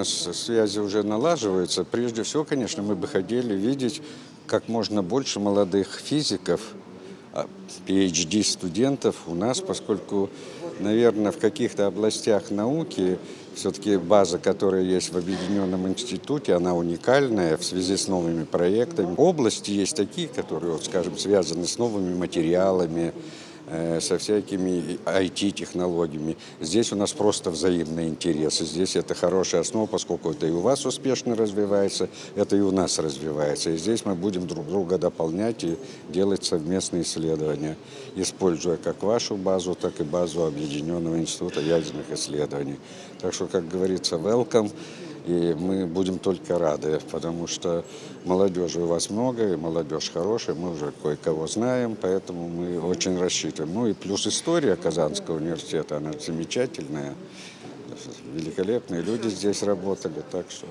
нас связи уже налаживаются. Прежде всего, конечно, мы бы хотели видеть как можно больше молодых физиков, а, PhD-студентов у нас, поскольку, наверное, в каких-то областях науки все-таки база, которая есть в Объединенном институте, она уникальная в связи с новыми проектами. Области есть такие, которые, вот, скажем, связаны с новыми материалами, со всякими IT-технологиями. Здесь у нас просто взаимные интересы. Здесь это хорошая основа, поскольку это и у вас успешно развивается, это и у нас развивается. И здесь мы будем друг друга дополнять и делать совместные исследования, используя как вашу базу, так и базу Объединенного института ядерных исследований. Так что, как говорится, welcome. И мы будем только рады, потому что молодежи у вас много, и молодежь хорошая, мы уже кое-кого знаем, поэтому мы очень рассчитываем. Ну и плюс история Казанского университета, она замечательная, великолепные люди здесь работали, так что